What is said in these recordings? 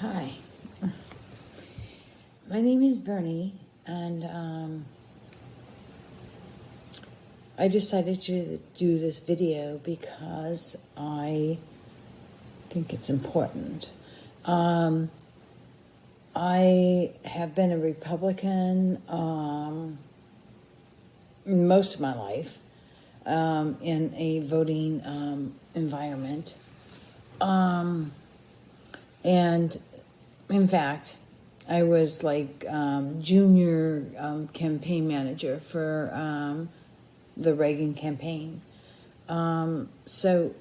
Hi. My name is Bernie, and um, I decided to do this video because I think it's important. Um, I have been a Republican um, most of my life um, in a voting um, environment. Um, and in fact, I was like um, junior um, campaign manager for um, the Reagan campaign. Um, so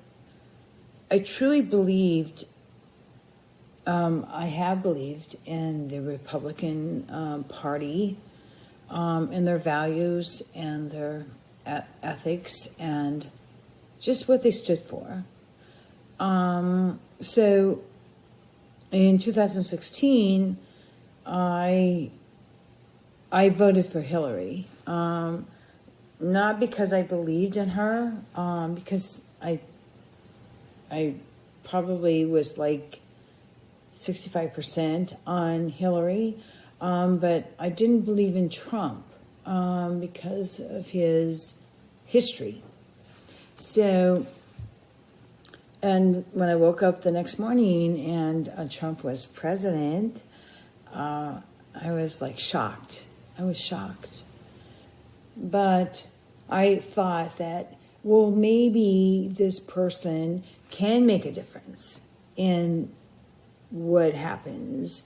I truly believed, um, I have believed in the Republican um, Party and their values and their ethics and just what they stood for. So in 2016, I I voted for Hillary. Um, not because I believed in her, um, because I I probably was like 65% on Hillary, um, but I didn't believe in Trump um, because of his history. So, and when I woke up the next morning and uh, Trump was president, uh, I was like shocked. I was shocked. But I thought that, well, maybe this person can make a difference in what happens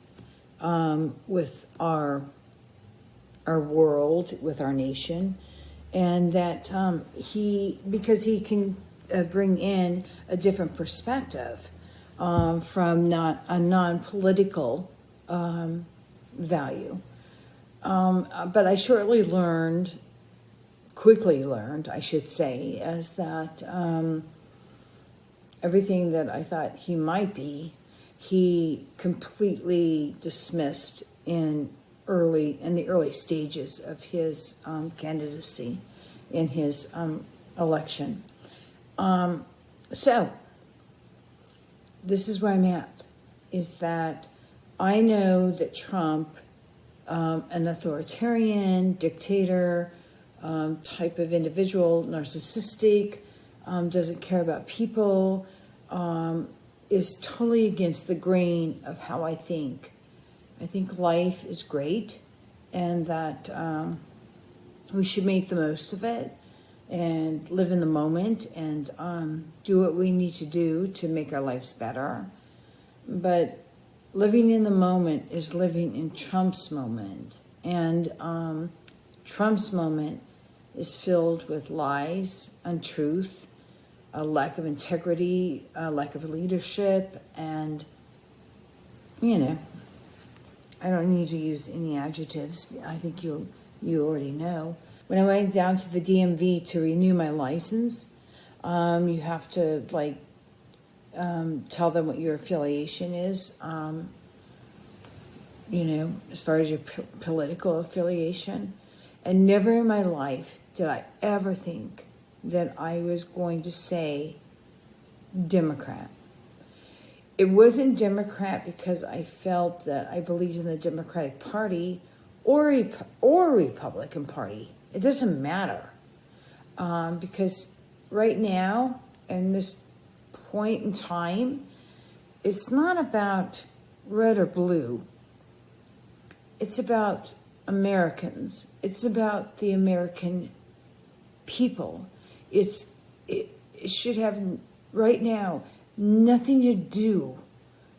um, with our our world, with our nation, and that um, he because he can uh, bring in a different perspective um, from not a non-political um, value. Um, uh, but I shortly learned, quickly learned, I should say, is that um, everything that I thought he might be, he completely dismissed in early in the early stages of his um, candidacy in his um, election. Um, so this is where I'm at: is that I know that Trump, um, an authoritarian dictator um, type of individual, narcissistic, um, doesn't care about people, um, is totally against the grain of how I think. I think life is great and that um, we should make the most of it and live in the moment and um, do what we need to do to make our lives better. But living in the moment is living in Trump's moment. And um, Trump's moment is filled with lies, untruth, a lack of integrity, a lack of leadership, and, you know, I don't need to use any adjectives. I think you you already know. When I went down to the DMV to renew my license, um, you have to like um, tell them what your affiliation is. Um, you know, as far as your political affiliation, and never in my life did I ever think that I was going to say Democrat. It wasn't Democrat because I felt that I believed in the Democratic Party or or Republican Party. It doesn't matter um, because right now, in this point in time, it's not about red or blue. It's about Americans. It's about the American people. It's it, it should have right now nothing to do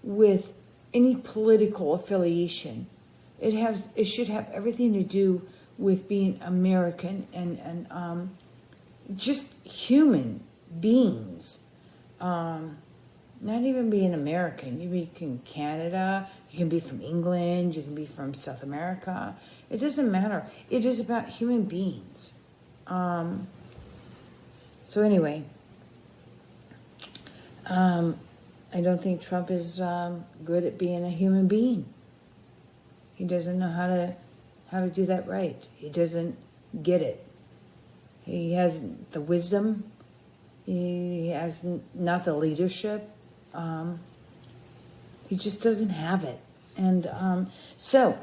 with any political affiliation. It has it should have everything to do with being American and and um, just human beings. Um, not even being American. You can be from Canada. You can be from England. You can be from South America. It doesn't matter. It is about human beings. Um, so anyway, um, I don't think Trump is um, good at being a human being. He doesn't know how to how to do that right. He doesn't get it. He has the wisdom. He has not the leadership. Um, He just doesn't have it. And um, so,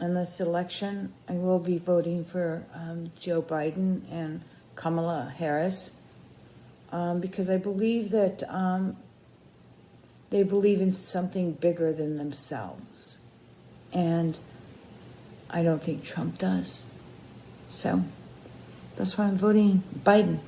in this election, I will be voting for um, Joe Biden and Kamala Harris um, because I believe that um, they believe in something bigger than themselves. And I don't think Trump does. So that's why I'm voting Biden.